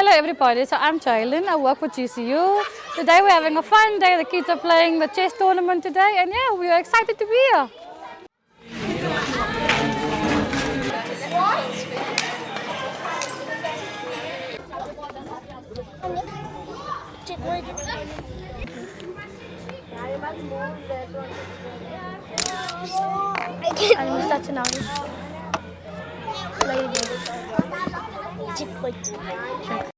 Hello everybody, so I'm Jaylin, I work with GCU. Today we're having a fun day, the kids are playing the chess tournament today and yeah, we are excited to be here. Ano mo start like